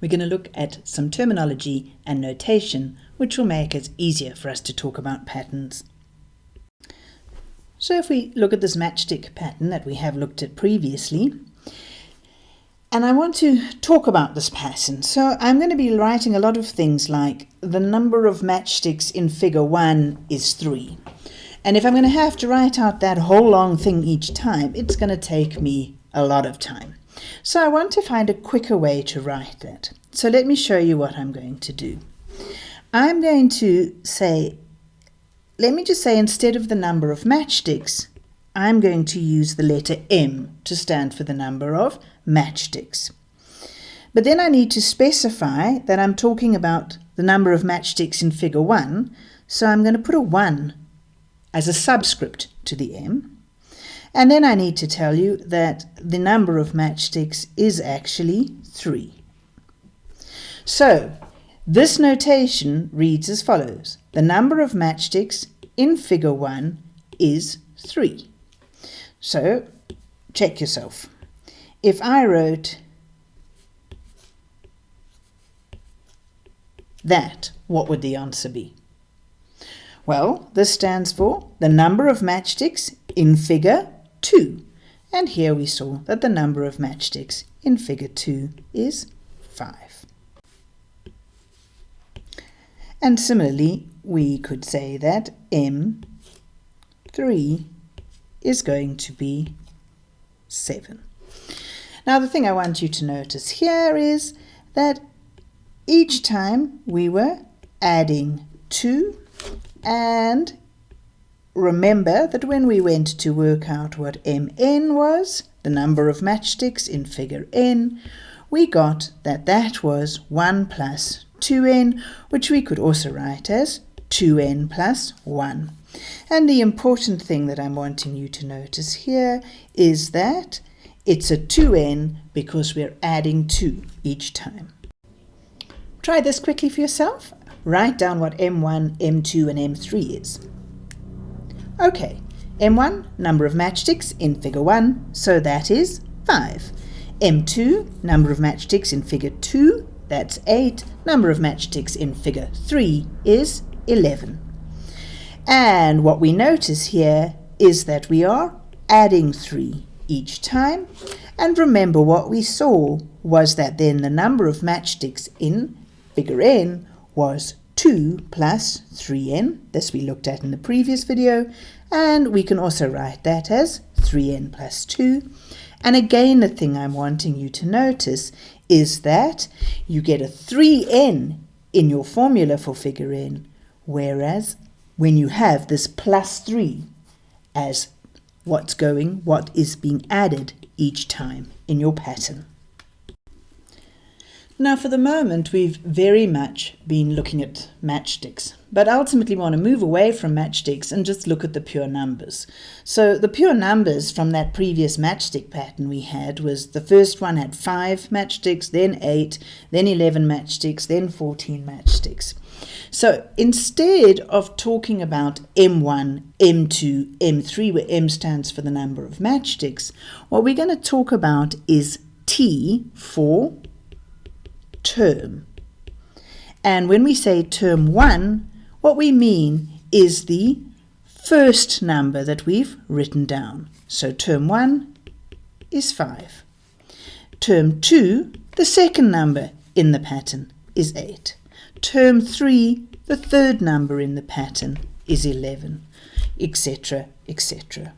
we're going to look at some terminology and notation which will make it easier for us to talk about patterns. So if we look at this matchstick pattern that we have looked at previously, and I want to talk about this pattern. So I'm going to be writing a lot of things like the number of matchsticks in figure 1 is 3. And if I'm going to have to write out that whole long thing each time, it's going to take me a lot of time. So I want to find a quicker way to write that. So let me show you what I'm going to do. I'm going to say, let me just say instead of the number of matchsticks, I'm going to use the letter M to stand for the number of matchsticks. But then I need to specify that I'm talking about the number of matchsticks in figure 1, so I'm going to put a 1 as a subscript to the M. And then I need to tell you that the number of matchsticks is actually 3. So, this notation reads as follows. The number of matchsticks in figure 1 is 3. So, check yourself. If I wrote that, what would the answer be? Well, this stands for the number of matchsticks in figure 2. And here we saw that the number of matchsticks in figure 2 is 5. And similarly, we could say that M3 is going to be 7. Now the thing I want you to notice here is that each time we were adding 2 and remember that when we went to work out what mn was, the number of matchsticks in figure n, we got that that was 1 plus 2n, which we could also write as 2n plus 1. And the important thing that I'm wanting you to notice here is that it's a 2n because we're adding 2 each time. Try this quickly for yourself. Write down what M1, M2 and M3 is. Okay, M1, number of matchsticks in figure 1, so that is 5. M2, number of matchsticks in figure 2, that's 8. Number of matchsticks in figure 3 is 11. And what we notice here is that we are adding 3 each time. And remember what we saw was that then the number of matchsticks in figure n was 2 plus 3n. This we looked at in the previous video. And we can also write that as 3n plus 2. And again, the thing I'm wanting you to notice is that you get a 3n in your formula for figure n, whereas when you have this plus 3 as what's going, what is being added each time in your pattern. Now for the moment we've very much been looking at matchsticks, but ultimately we want to move away from matchsticks and just look at the pure numbers. So the pure numbers from that previous matchstick pattern we had was the first one had 5 matchsticks, then 8, then 11 matchsticks, then 14 matchsticks. So instead of talking about M1, M2, M3, where M stands for the number of matchsticks, what we're going to talk about is T for term. And when we say term 1, what we mean is the first number that we've written down. So term 1 is 5. Term 2, the second number in the pattern, is 8. Term 3, the third number in the pattern, is 11, etc., etc.